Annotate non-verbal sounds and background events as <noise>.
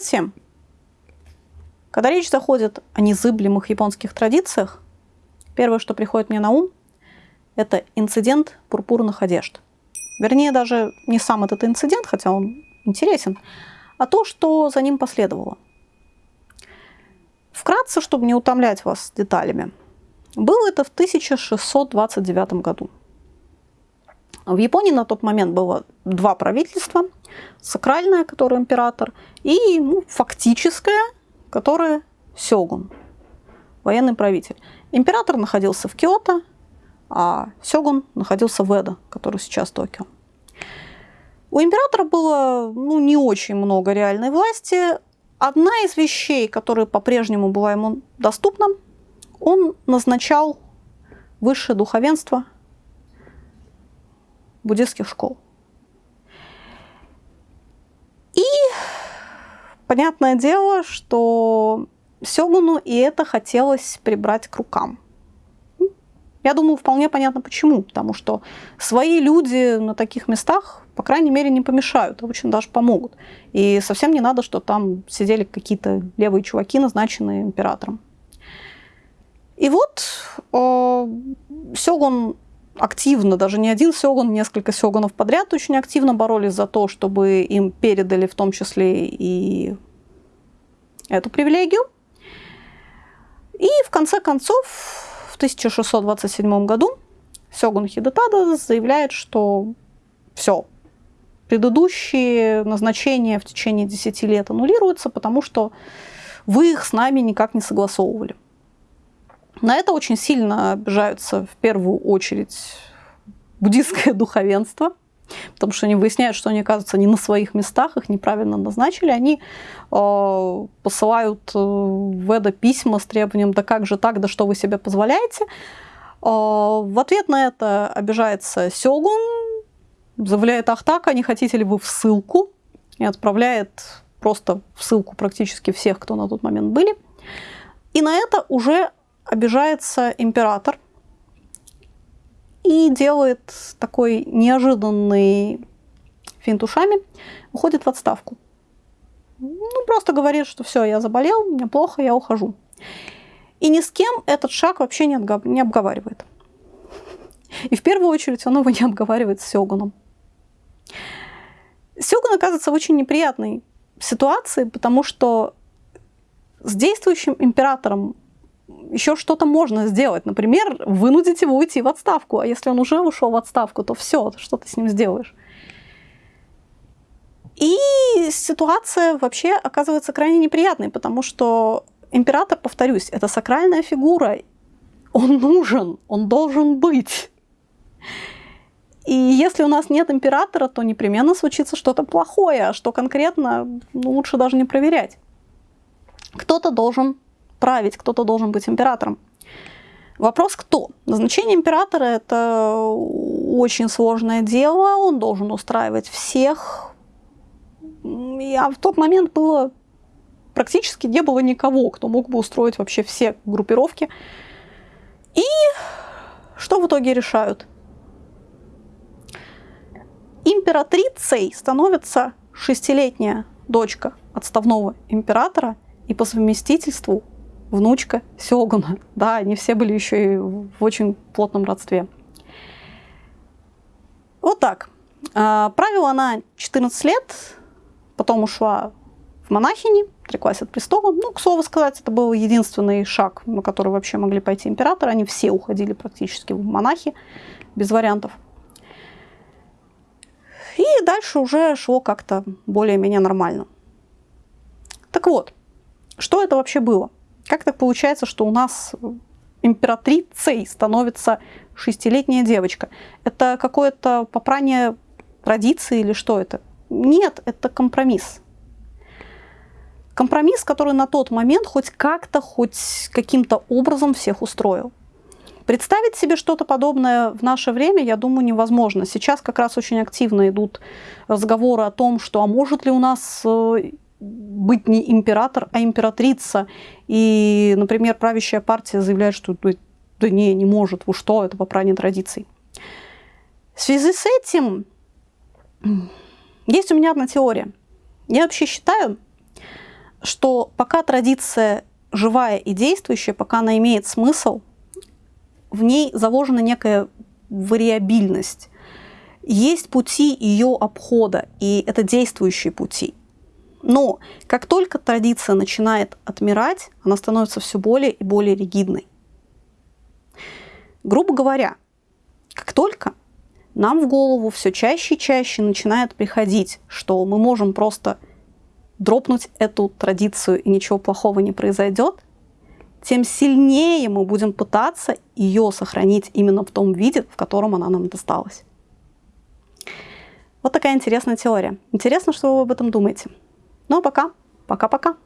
Всем! Когда речь заходит о незыблемых японских традициях, первое, что приходит мне на ум, это инцидент пурпурных одежд. Вернее, даже не сам этот инцидент, хотя он интересен, а то, что за ним последовало. Вкратце, чтобы не утомлять вас деталями, было это в 1629 году. В Японии на тот момент было два правительства. Сакральное, которое император, и ну, фактическое, которое сёгун, военный правитель. Император находился в Киото, а сёгун находился в Эдо, который сейчас Токио. У императора было ну, не очень много реальной власти. Одна из вещей, которая по-прежнему была ему доступна, он назначал высшее духовенство буддистских школ. И понятное дело, что Сёгуну и это хотелось прибрать к рукам. Я думаю, вполне понятно почему. Потому что свои люди на таких местах, по крайней мере, не помешают, а очень даже помогут. И совсем не надо, что там сидели какие-то левые чуваки, назначенные императором. И вот э, Сёгун активно, даже не один сёгун, несколько сёгунов подряд очень активно боролись за то, чтобы им передали в том числе и эту привилегию. И в конце концов, в 1627 году сёгун Хидетада заявляет, что все, предыдущие назначения в течение 10 лет аннулируются, потому что вы их с нами никак не согласовывали. На это очень сильно обижаются в первую очередь буддийское <laughs> духовенство, потому что они выясняют, что они, оказывается, не на своих местах, их неправильно назначили. Они э, посылают э, в Эдо письма с требованием «да как же так, да что вы себе позволяете?». Э, в ответ на это обижается Сёгун, заявляет «ах так, а не хотите ли вы в ссылку?» и отправляет просто в ссылку практически всех, кто на тот момент были. И на это уже обижается император и делает такой неожиданный финт ушами, уходит в отставку. Ну, просто говорит, что все, я заболел, мне плохо, я ухожу. И ни с кем этот шаг вообще не, отгов... не обговаривает. И в первую очередь он его не обговаривает с Сёгуном. Сёгун оказывается в очень неприятной ситуации, потому что с действующим императором еще что-то можно сделать. Например, вынудить его уйти в отставку. А если он уже ушел в отставку, то все, что ты с ним сделаешь? И ситуация вообще оказывается крайне неприятной, потому что император, повторюсь, это сакральная фигура. Он нужен, он должен быть. И если у нас нет императора, то непременно случится что-то плохое, а что конкретно, ну, лучше даже не проверять. Кто-то должен править, кто-то должен быть императором. Вопрос кто? Назначение императора – это очень сложное дело, он должен устраивать всех. А в тот момент было практически не было никого, кто мог бы устроить вообще все группировки. И что в итоге решают? Императрицей становится шестилетняя дочка отставного императора и по совместительству внучка Сёгуна. Да, они все были еще и в очень плотном родстве. Вот так. А, правила она 14 лет, потом ушла в монахини, отреклась от престола. Ну, к слову сказать, это был единственный шаг, на который вообще могли пойти императоры. Они все уходили практически в монахи, без вариантов. И дальше уже шло как-то более-менее нормально. Так вот, что это вообще было? Как так получается, что у нас императрицей становится шестилетняя девочка? Это какое-то попрание традиции или что это? Нет, это компромисс. Компромисс, который на тот момент хоть как-то, хоть каким-то образом всех устроил. Представить себе что-то подобное в наше время, я думаю, невозможно. Сейчас как раз очень активно идут разговоры о том, что а может ли у нас э, быть не император, а императрица. И, например, правящая партия заявляет, что да не, не может, вы что, это попрание традиций. В связи с этим есть у меня одна теория. Я вообще считаю, что пока традиция живая и действующая, пока она имеет смысл, в ней заложена некая вариабильность. Есть пути ее обхода, и это действующие пути. Но как только традиция начинает отмирать, она становится все более и более ригидной. Грубо говоря, как только нам в голову все чаще и чаще начинает приходить, что мы можем просто дропнуть эту традицию и ничего плохого не произойдет, тем сильнее мы будем пытаться ее сохранить именно в том виде, в котором она нам досталась. Вот такая интересная теория. Интересно, что вы об этом думаете. Ну а пока. Пока-пока.